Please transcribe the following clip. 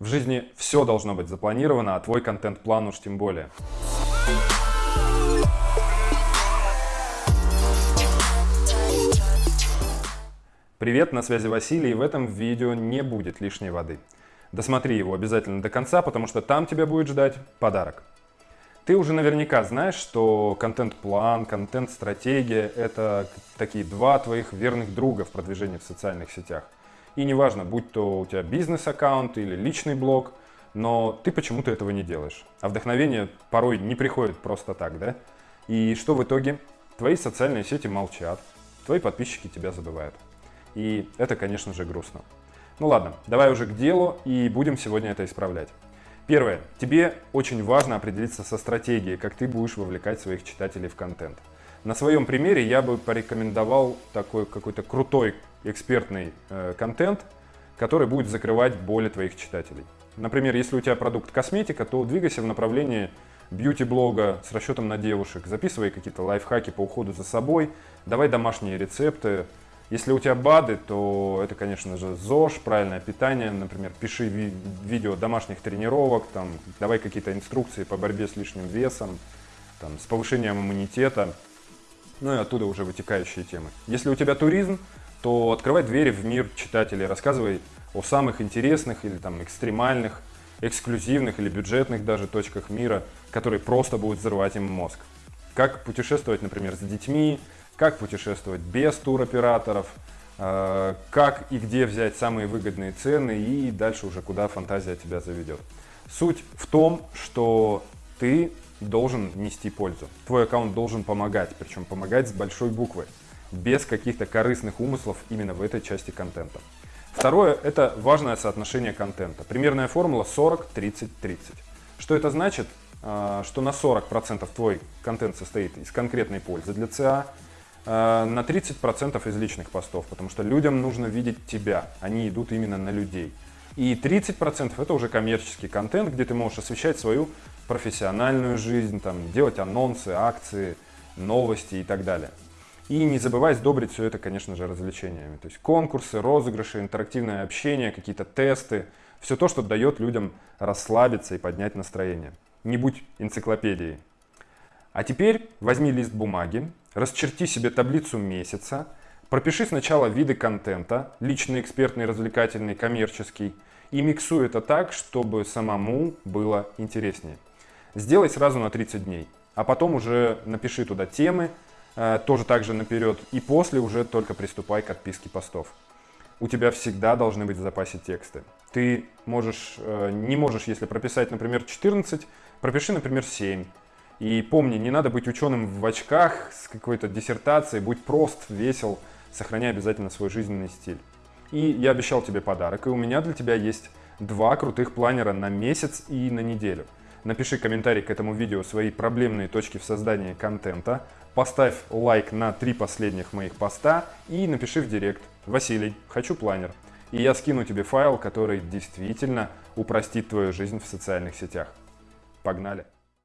В жизни все должно быть запланировано, а твой контент-план уж тем более. Привет, на связи Василий, и в этом видео не будет лишней воды. Досмотри его обязательно до конца, потому что там тебя будет ждать подарок. Ты уже наверняка знаешь, что контент-план, контент-стратегия – это такие два твоих верных друга в продвижении в социальных сетях. И неважно, будь то у тебя бизнес-аккаунт или личный блог, но ты почему-то этого не делаешь. А вдохновение порой не приходит просто так, да? И что в итоге? Твои социальные сети молчат, твои подписчики тебя забывают. И это, конечно же, грустно. Ну ладно, давай уже к делу и будем сегодня это исправлять. Первое. Тебе очень важно определиться со стратегией, как ты будешь вовлекать своих читателей в контент. На своем примере я бы порекомендовал такой какой-то крутой экспертный э, контент, который будет закрывать боли твоих читателей. Например, если у тебя продукт косметика, то двигайся в направлении бьюти-блога с расчетом на девушек, записывай какие-то лайфхаки по уходу за собой, давай домашние рецепты, если у тебя БАДы, то это, конечно же, ЗОЖ, правильное питание. Например, пиши ви видео домашних тренировок, там, давай какие-то инструкции по борьбе с лишним весом, там, с повышением иммунитета. Ну и оттуда уже вытекающие темы. Если у тебя туризм, то открывай двери в мир читателей, рассказывай о самых интересных или там экстремальных, эксклюзивных или бюджетных даже точках мира, которые просто будут взрывать им мозг. Как путешествовать, например, с детьми, как путешествовать без туроператоров, э, как и где взять самые выгодные цены и дальше уже куда фантазия тебя заведет. Суть в том, что ты должен нести пользу. Твой аккаунт должен помогать, причем помогать с большой буквы, без каких-то корыстных умыслов именно в этой части контента. Второе – это важное соотношение контента. Примерная формула 40-30-30. Что это значит? Э, что на 40% твой контент состоит из конкретной пользы для ЦА, Э, на 30% из личных постов, потому что людям нужно видеть тебя, они идут именно на людей. И 30% это уже коммерческий контент, где ты можешь освещать свою профессиональную жизнь, там, делать анонсы, акции, новости и так далее. И не забывай сдобрить все это, конечно же, развлечениями. То есть конкурсы, розыгрыши, интерактивное общение, какие-то тесты. Все то, что дает людям расслабиться и поднять настроение. Не будь энциклопедией. А теперь возьми лист бумаги, расчерти себе таблицу месяца, пропиши сначала виды контента, личный, экспертный, развлекательный, коммерческий, и миксуй это так, чтобы самому было интереснее. Сделай сразу на 30 дней, а потом уже напиши туда темы, тоже так же наперед, и после уже только приступай к отписке постов. У тебя всегда должны быть в запасе тексты. Ты можешь, э, не можешь, если прописать, например, 14, пропиши, например, 7 и помни, не надо быть ученым в очках с какой-то диссертацией, будь прост, весел, сохраняй обязательно свой жизненный стиль. И я обещал тебе подарок, и у меня для тебя есть два крутых планера на месяц и на неделю. Напиши комментарий к этому видео свои проблемные точки в создании контента, поставь лайк на три последних моих поста и напиши в директ «Василий, хочу планер». И я скину тебе файл, который действительно упростит твою жизнь в социальных сетях. Погнали!